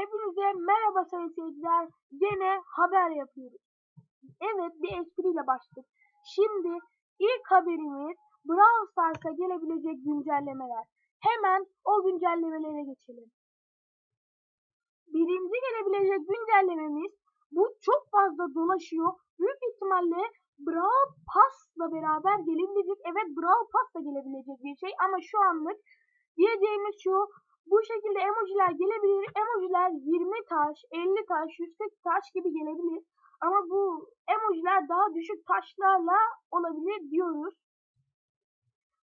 Hepinize merhaba sayın seyirciler. Gene haber yapıyoruz. Evet bir espriyle başladık. Şimdi ilk haberimiz Brawl Stars'a gelebilecek güncellemeler. Hemen o güncellemelere geçelim. Birinci gelebilecek güncellememiz bu çok fazla dolaşıyor. Büyük ihtimalle Brawl Pass'la beraber gelebilecek. Evet Brawl Pass'la gelebilecek bir şey ama şu anlık diyeceğimiz şu bu şekilde emojiler gelebilir. Emojiler 20 taş, 50 taş, 140 taş gibi gelebilir. Ama bu emojiler daha düşük taşlarla olabilir diyoruz.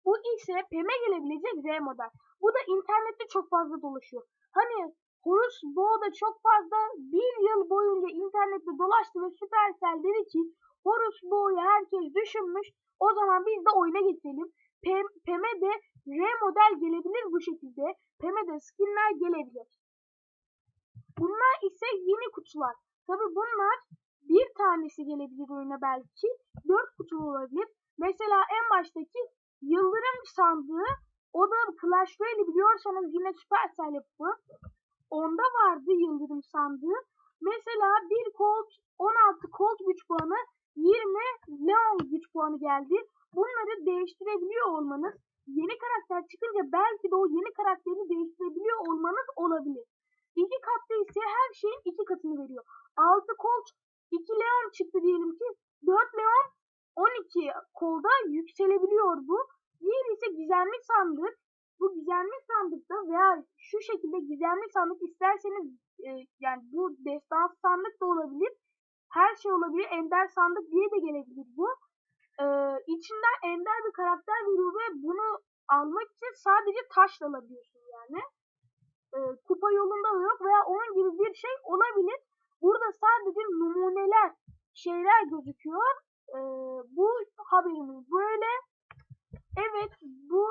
Bu ise PEM'e gelebilecek Z model. Bu da internette çok fazla dolaşıyor. Hani Horus Boğda çok fazla bir yıl boyunca internette dolaştı ve Supercell dedi ki Horus Boğ'u herkes düşünmüş. O zaman biz de oyuna getirelim. Pem, PEM'e de R model gelebilir bu şekilde. PEM'e de skinler gelebilir. Bunlar ise yeni kutular. Tabi bunlar bir tanesi gelebilir oyuna belki. Dört kutu olabilir. Mesela en baştaki Yıldırım sandığı o da Clash Royale biliyorsanız yine Supercell yapımı. Onda vardı Yıldırım sandığı. Mesela bir Colt 16 Colt güç puanı 20 Leon güç puanı geldi. Bunları değiştirebiliyor olmanız yeni karakter çıkınca belki de o yeni karakteri değiştirebiliyor olmanız olabilir. İki katta ise her şeyin iki katını veriyor. 6 Colt 2 Leon çıktı diyelim ki 4 Leon 12 kolda yükselebiliyor bu. Diğer ise gizemli sandık. Bu gizemli sandıkta veya şu şekilde gizemli sandık isterseniz e, yani bu destans sandık da olabilir. Her şey olabilir. Ender sandık diye de gelebilir bu. İçinden ender bir karakter veriyor ve bunu almak için sadece taşla alabiliyorsun yani. Ee, kupa yolunda da yok veya onun gibi bir şey olabilir. Burada sadece numuneler şeyler gözüküyor. Ee, bu haberimiz böyle. Evet bu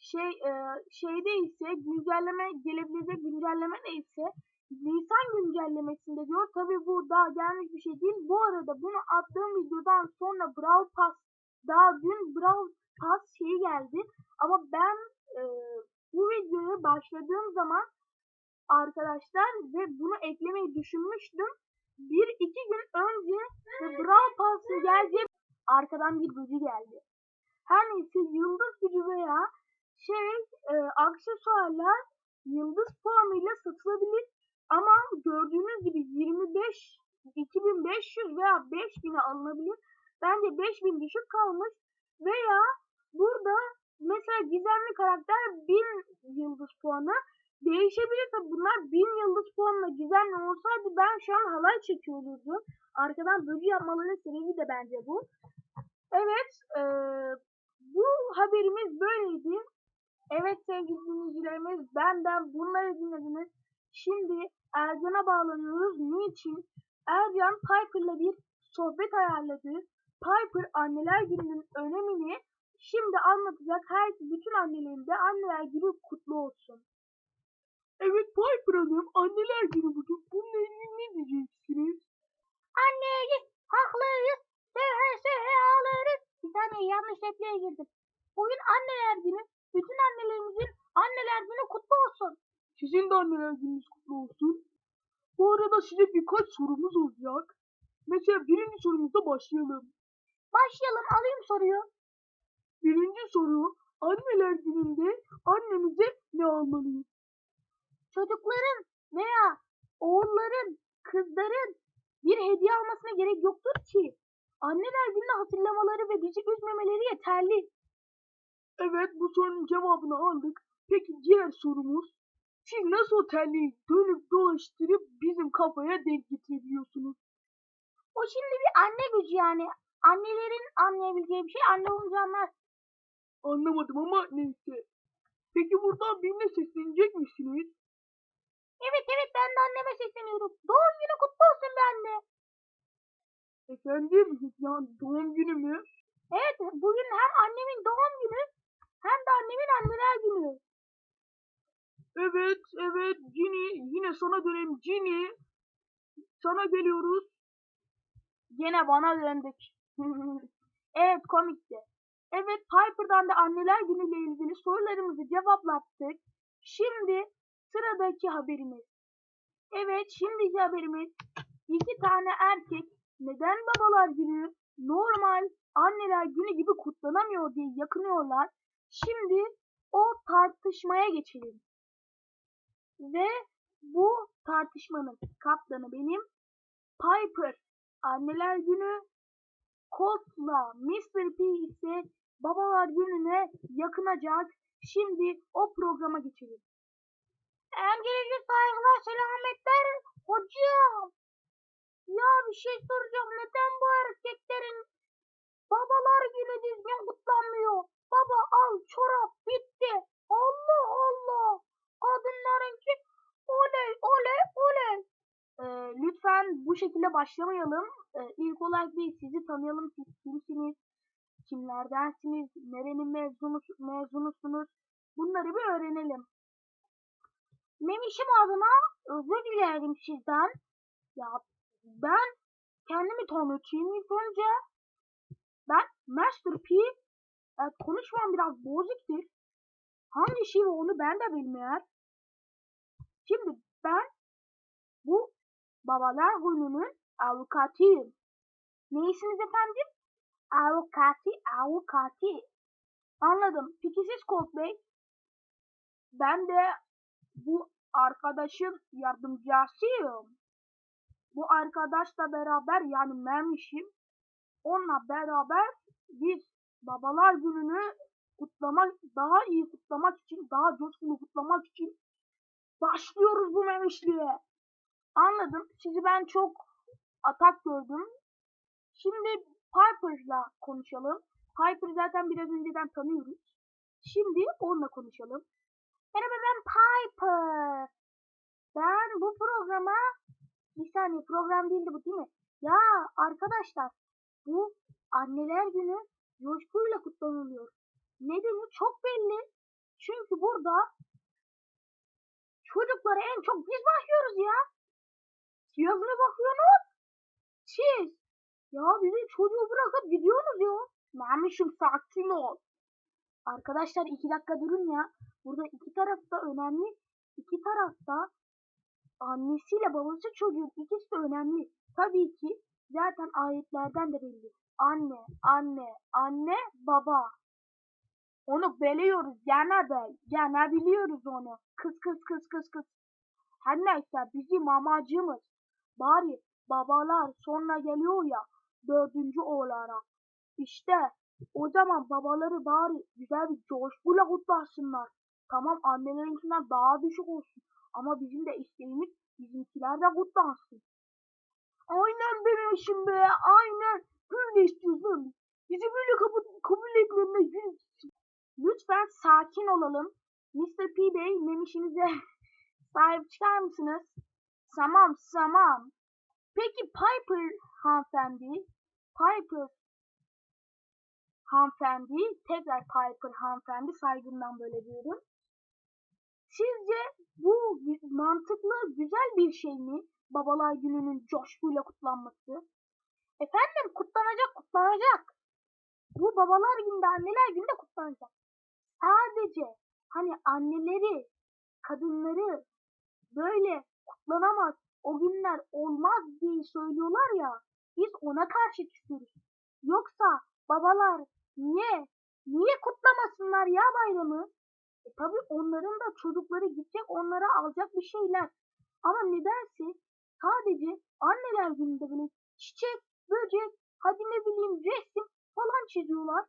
şey e, şeyde ise güncelleme gelebilecek güncelleme neyse Nisan güncellemesinde diyor. Tabi bu daha gelmiş bir şey değil. Bu arada bunu attığım videodan sonra Brawl Pass daha dün Brawl Pass şeyi geldi. Ama ben e, bu videoya başladığım zaman arkadaşlar ve bunu eklemeyi düşünmüştüm. Bir iki gün önce Brawl Pass'a gelecek arkadan bir gücü geldi. Her neyse yıldız gücü veya şey e, aksesuarlar yıldız puanıyla satılabilir. Ama gördüğünüz gibi 25 2500 veya 5000'e alınabilir. Bence 5000 düşük kalmış veya burada mesela gizemli karakter 1000 yıldız puanı değişebilir tabi bunlar 1000 yıldız puanla gizemli olsaydı ben şu an halay çekiyor olurdum. Arkadan bölü yapmaların sebebi de bence bu. Evet ee, bu haberimiz böyleydi. Evet sevgili dinleyicilerimiz benden bunları dinlediniz. Şimdi Ercan'a bağlanıyoruz. Niçin? Ercan Piper'la bir sohbet ayarladı. Piper anneler gününün önemini şimdi anlatacak. Her bütün annelerin de anneler günü kutlu olsun. Evet Piper Hanım anneler günü bugün. Bununla ilgili ne diyeceksiniz? Anneye haklıyız. Sehe sehe ağlarız. Bir tane yanlış repliğe girdim. Bugün anneler günü. Bütün annelerimizin anneler günü kutlu olsun. Sizin de anneler gününüz kutlu olsun. Bu arada size birkaç sorumuz olacak. Mesela birinci sorumuzda başlayalım. Başlayalım alayım soruyu. Birinci soru anneler gününde annemize ne almalıyız? Çocukların veya oğulların, kızların bir hediye almasına gerek yoktur ki. Anneler gününü hatırlamaları ve bizi üzmemeleri yeterli. Evet bu sorunun cevabını aldık. Peki diğer sorumuz siz nasıl o terliği dönüp dolaştırıp bizim kafaya denk getirebiliyorsunuz? O şimdi bir anne gücü yani. Annelerin anlayabileceği bir şey anne olunca anlar. Anlamadım ama neyse. Peki buradan birine seslenecek misiniz? Evet evet ben de anneme sesleniyorum. Doğum günü kutlu olsun be anne. Efendim yani doğum günü mü? Evet bugün hem annemin doğum günü hem de annemin anneler günü. Evet evet Cini yine sana dönelim Cini. Sana geliyoruz. Yine bana döndük. evet komikti. Evet Piper'dan da anneler günüyle ilgili sorularımızı cevaplattık. Şimdi sıradaki haberimiz. Evet şimdiki haberimiz iki tane erkek neden babalar günü normal anneler günü gibi kutlanamıyor diye yakınıyorlar. Şimdi o tartışmaya geçelim. Ve bu tartışmanın kaptanı benim Piper anneler günü Colt'la Mr. P ise babalar gününe yakınacak. Şimdi o programa geçelim. Öncelikle saygılar selametler hocam. Ya bir şey soracağım. Neden bu erkeklerin babalar günü düzgün kutlanmıyor? Baba al çorap bitti. Allah Allah. Kadınlarınki oley oley oley. Ee, lütfen bu şekilde başlamayalım. Ee, ilk olarak bir sizi tanıyalım. Siz kimsiniz? Kimlerdensiniz? Nerenin mezunu, mezunusunuz? Bunları bir öğrenelim. Memişim adına özür dilerim sizden. Ya ben kendimi tanıtayım ilk önce. Ben Master P. Evet, konuşmam biraz bozuktur. Hangi şey onu ben de bilmiyorum. Şimdi ben babalar gününün avukatıyım. Neysiniz efendim? Avukati, avukati. Anladım. Peki siz Colt Bey? Ben de bu arkadaşın yardımcısıyım. Bu arkadaşla beraber yani Memişim onunla beraber biz babalar gününü kutlamak, daha iyi kutlamak için, daha coşkulu kutlamak için başlıyoruz bu Memişliğe. Anladım. Sizi ben çok atak gördüm. Şimdi Piper'la konuşalım. Piper'ı zaten biraz önceden tanıyoruz. Şimdi onunla konuşalım. Merhaba ben Piper. Ben bu programa bir saniye program değildi bu değil mi? Ya arkadaşlar bu anneler günü coşkuyla kutlanılıyor. Nedeni çok belli. Çünkü burada çocuklara en çok biz bakıyoruz ya. Mi bakıyorsunuz? Siz. Ya bizi çocuğu bırakıp gidiyorsunuz ya. Memişim sakin ol. Arkadaşlar iki dakika durun ya. Burada iki tarafta önemli. İki tarafta annesiyle babası çocuğun ikisi de önemli. Tabii ki zaten ayetlerden de belli. Anne, anne, anne, baba. Onu biliyoruz gene be. Gene biliyoruz onu. Kız kız kız kız kız. Her neyse bizim amacımız bari babalar sonra geliyor ya dördüncü olarak. İşte o zaman babaları bari güzel bir coşkuyla kutlasınlar. Tamam annelerinkinden daha düşük olsun. Ama bizim de isteğimiz bizimkiler de kutlansın. Aynen benim işim be. Aynen. Böyle istiyoruz Bizi böyle kabul, kabul etmeme Lütfen sakin olalım. Mr. P Bey memişinize sahip çıkar mısınız? Tamam tamam. Peki Piper hanımefendi. Piper hanımefendi. Tekrar Piper hanımefendi saygımdan böyle diyorum. Sizce bu mantıklı, güzel bir şey mi? Babalar gününün coşkuyla kutlanması. Efendim kutlanacak, kutlanacak. Bu babalar günde, anneler günde kutlanacak. Sadece hani anneleri, kadınları böyle kutlanamaz, o günler olmaz diye söylüyorlar ya. Biz ona karşı çıkıyoruz. Yoksa babalar niye, niye kutlamasınlar ya bayramı? E tabi onların da çocukları gidecek onlara alacak bir şeyler. Ama nedense sadece anneler gününde böyle çiçek, böcek, hadi ne bileyim resim falan çiziyorlar.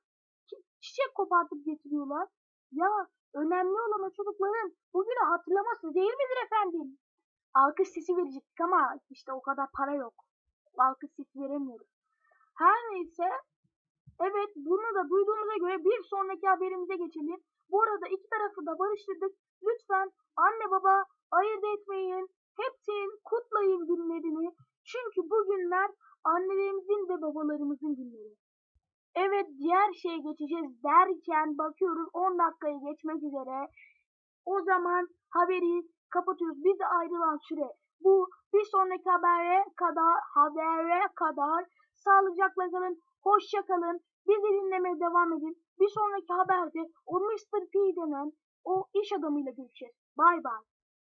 Çiçek kopartıp getiriyorlar. Ya önemli olan o çocukların bugünü hatırlaması değil midir efendim? Alkış sesi verecektik ama işte o kadar para yok. Alkış sesi veremiyoruz. Her neyse Evet bunu da duyduğumuza göre bir sonraki haberimize geçelim. Bu arada iki tarafı da barıştırdık. Lütfen anne baba ayırt etmeyin. Hepsinin kutlayın günlerini. Çünkü bu günler annelerimizin ve babalarımızın günleri. Evet diğer şeye geçeceğiz derken bakıyoruz 10 dakikayı geçmek üzere. O zaman haberi kapatıyoruz. Bize ayrılan süre bu. Bir sonraki habere kadar habere kadar sağlıcakla kalın. Hoşça kalın. Bizi dinlemeye devam edin. Bir sonraki haberde o Mr. P denen o iş adamıyla görüşeceğiz. Bay bay.